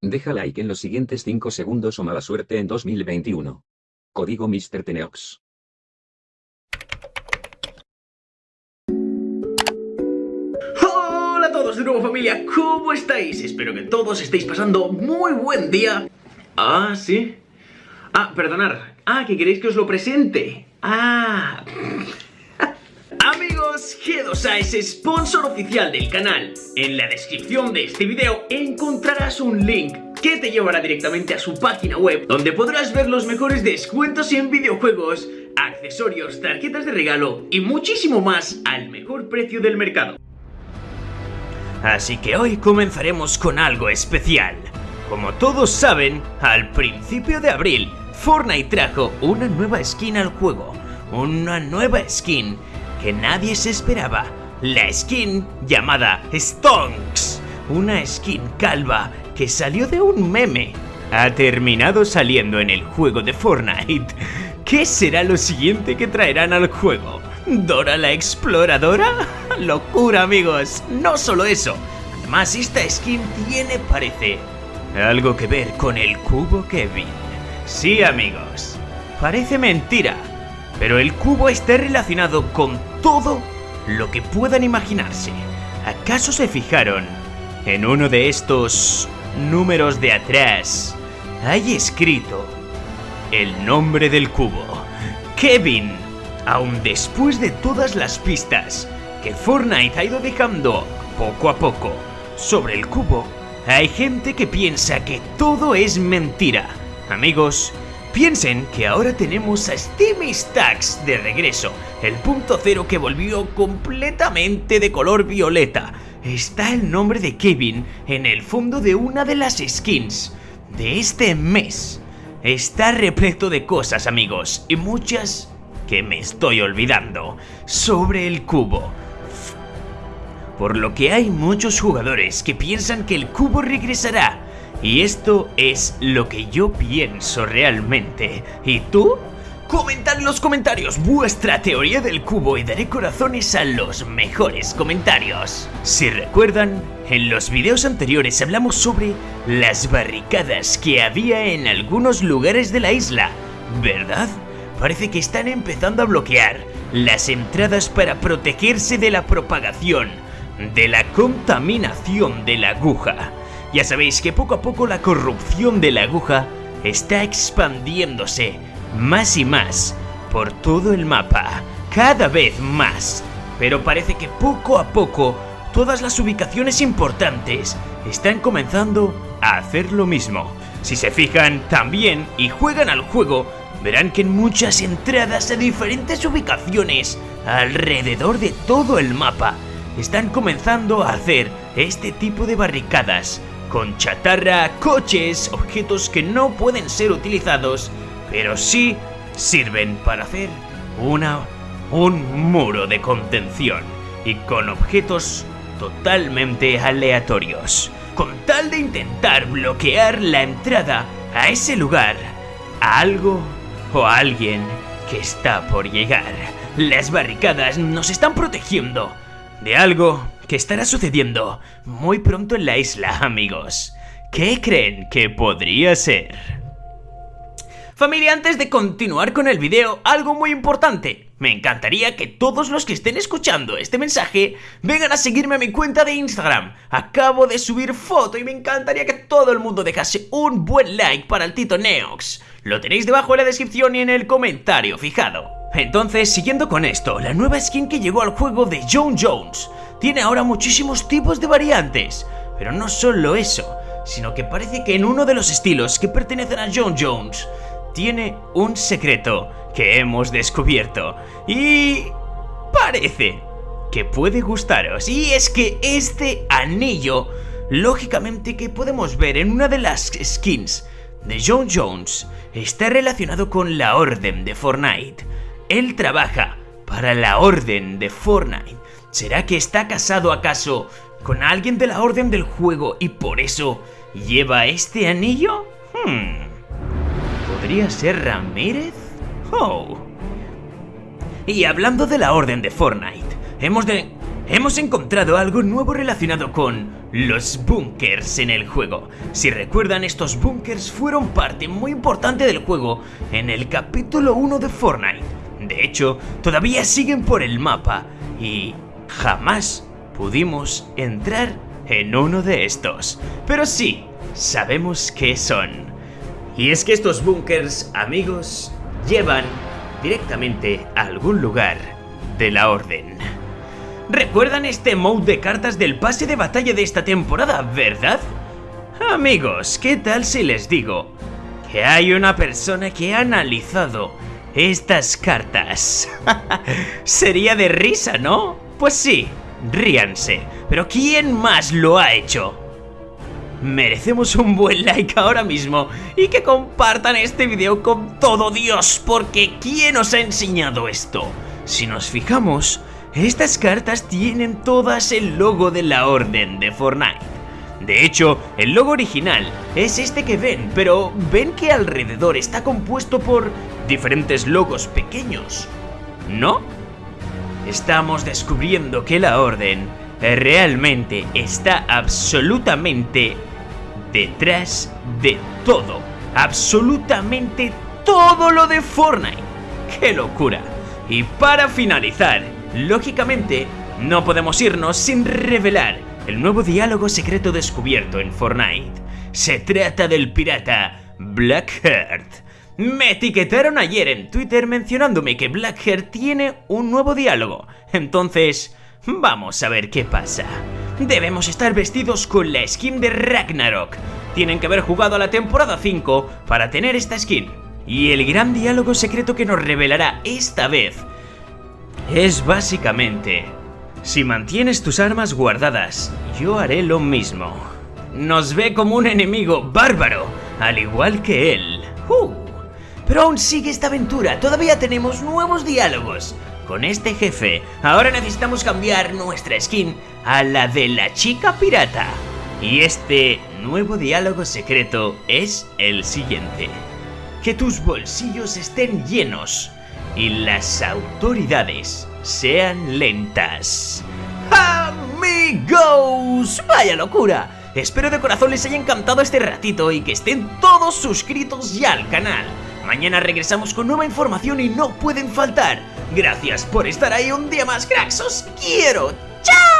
Deja like en los siguientes 5 segundos o mala suerte en 2021. Código Mr. Teneox. Hola a todos de nuevo familia, ¿cómo estáis? Espero que todos estéis pasando muy buen día. Ah, ¿sí? Ah, perdonar. Ah, que queréis que os lo presente. Ah... Amigos, G2A es sponsor oficial del canal. En la descripción de este video encontrarás un link que te llevará directamente a su página web donde podrás ver los mejores descuentos en videojuegos, accesorios, tarjetas de regalo y muchísimo más al mejor precio del mercado. Así que hoy comenzaremos con algo especial. Como todos saben, al principio de abril, Fortnite trajo una nueva skin al juego. Una nueva skin que nadie se esperaba, la skin llamada Stonks, una skin calva que salió de un meme. Ha terminado saliendo en el juego de Fortnite. ¿Qué será lo siguiente que traerán al juego? ¿Dora la exploradora? ¡Locura amigos! No solo eso, además esta skin tiene, parece, algo que ver con el cubo Kevin. Sí amigos, parece mentira, pero el cubo está relacionado con todo lo que puedan imaginarse. ¿Acaso se fijaron en uno de estos números de atrás? Hay escrito el nombre del cubo. Kevin. Aún después de todas las pistas que Fortnite ha ido dejando poco a poco sobre el cubo, hay gente que piensa que todo es mentira. Amigos, Piensen que ahora tenemos a Steamy Stacks de regreso, el punto cero que volvió completamente de color violeta. Está el nombre de Kevin en el fondo de una de las skins de este mes. Está repleto de cosas amigos, y muchas que me estoy olvidando, sobre el cubo. Por lo que hay muchos jugadores que piensan que el cubo regresará, y esto es lo que yo pienso realmente. ¿Y tú? Comentad en los comentarios vuestra teoría del cubo y daré corazones a los mejores comentarios. Si recuerdan, en los videos anteriores hablamos sobre las barricadas que había en algunos lugares de la isla, ¿verdad? Parece que están empezando a bloquear las entradas para protegerse de la propagación, de la contaminación de la aguja. Ya sabéis que poco a poco la corrupción de la aguja está expandiéndose más y más por todo el mapa, cada vez más. Pero parece que poco a poco todas las ubicaciones importantes están comenzando a hacer lo mismo. Si se fijan también y juegan al juego, verán que en muchas entradas a diferentes ubicaciones alrededor de todo el mapa están comenzando a hacer este tipo de barricadas con chatarra, coches, objetos que no pueden ser utilizados, pero sí sirven para hacer una, un muro de contención y con objetos totalmente aleatorios, con tal de intentar bloquear la entrada a ese lugar, a algo o a alguien que está por llegar. Las barricadas nos están protegiendo de algo que estará sucediendo muy pronto en la isla, amigos. ¿Qué creen que podría ser? Familia, antes de continuar con el video, algo muy importante. Me encantaría que todos los que estén escuchando este mensaje vengan a seguirme a mi cuenta de Instagram. Acabo de subir foto y me encantaría que todo el mundo dejase un buen like para el Tito Neox. Lo tenéis debajo en la descripción y en el comentario fijado. Entonces, siguiendo con esto, la nueva skin que llegó al juego de John Jones tiene ahora muchísimos tipos de variantes. Pero no solo eso, sino que parece que en uno de los estilos que pertenecen a John Jones, tiene un secreto que hemos descubierto. Y... parece que puede gustaros. Y es que este anillo, lógicamente que podemos ver en una de las skins de John Jones, está relacionado con la Orden de Fortnite. Él trabaja para la Orden de Fortnite. ¿Será que está casado acaso con alguien de la Orden del Juego y por eso lleva este anillo? Hmm. ¿Podría ser Ramírez? Oh. Y hablando de la Orden de Fortnite, hemos de... hemos encontrado algo nuevo relacionado con los bunkers en el juego. Si recuerdan, estos bunkers fueron parte muy importante del juego en el capítulo 1 de Fortnite. De hecho, todavía siguen por el mapa y jamás pudimos entrar en uno de estos. Pero sí, sabemos qué son. Y es que estos bunkers, amigos, llevan directamente a algún lugar de la orden. ¿Recuerdan este mode de cartas del pase de batalla de esta temporada, verdad? Amigos, ¿qué tal si les digo que hay una persona que ha analizado estas cartas? Sería de risa, ¿no? Pues sí, ríanse. Pero ¿quién más lo ha hecho? Merecemos un buen like ahora mismo y que compartan este video con todo Dios, porque ¿quién os ha enseñado esto? Si nos fijamos, estas cartas tienen todas el logo de la Orden de Fortnite. De hecho, el logo original es este que ven, pero ven que alrededor está compuesto por diferentes logos pequeños, ¿no? Estamos descubriendo que la Orden realmente está absolutamente detrás de todo, absolutamente todo lo de Fortnite. ¡Qué locura! Y para finalizar, lógicamente, no podemos irnos sin revelar el nuevo diálogo secreto descubierto en Fortnite. Se trata del pirata Blackheart. Me etiquetaron ayer en Twitter mencionándome que Blackheart tiene un nuevo diálogo. Entonces, vamos a ver qué pasa. Debemos estar vestidos con la skin de Ragnarok. Tienen que haber jugado a la temporada 5 para tener esta skin. Y el gran diálogo secreto que nos revelará esta vez es básicamente... Si mantienes tus armas guardadas, yo haré lo mismo. Nos ve como un enemigo bárbaro, al igual que él. Uh, pero aún sigue esta aventura, todavía tenemos nuevos diálogos con este jefe, ahora necesitamos cambiar nuestra skin a la de la chica pirata. Y este nuevo diálogo secreto es el siguiente. Que tus bolsillos estén llenos y las autoridades sean lentas. ¡Amigos! ¡Vaya locura! Espero de corazón les haya encantado este ratito y que estén todos suscritos ya al canal. Mañana regresamos con nueva información y no pueden faltar Gracias por estar ahí un día más, cracks. Os quiero. ¡Chao!